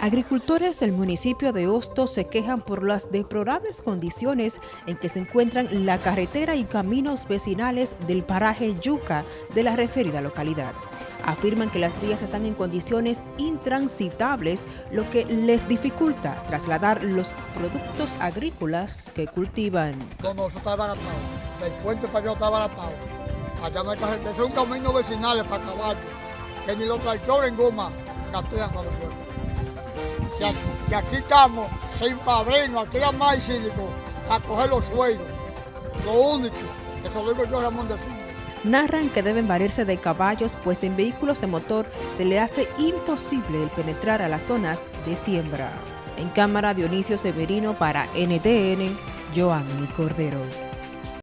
Agricultores del municipio de Hostos se quejan por las deplorables condiciones en que se encuentran la carretera y caminos vecinales del paraje Yuca de la referida localidad. Afirman que las vías están en condiciones intransitables, lo que les dificulta trasladar los productos agrícolas que cultivan. No, eso está. El puente para allá está baratado. Allá no hay carretera. Es un camino vecinal para caballos, que ni los tractores en goma gastean cuando pueden que, aquí estamos sin padrino, aquí hay más cínico a coger los sueldos. Lo único, que se lo digo yo Ramón de Narran que deben valerse de caballos, pues en vehículos de motor se le hace imposible el penetrar a las zonas de siembra. En cámara Dionisio Severino para NTN, Joanny Cordero.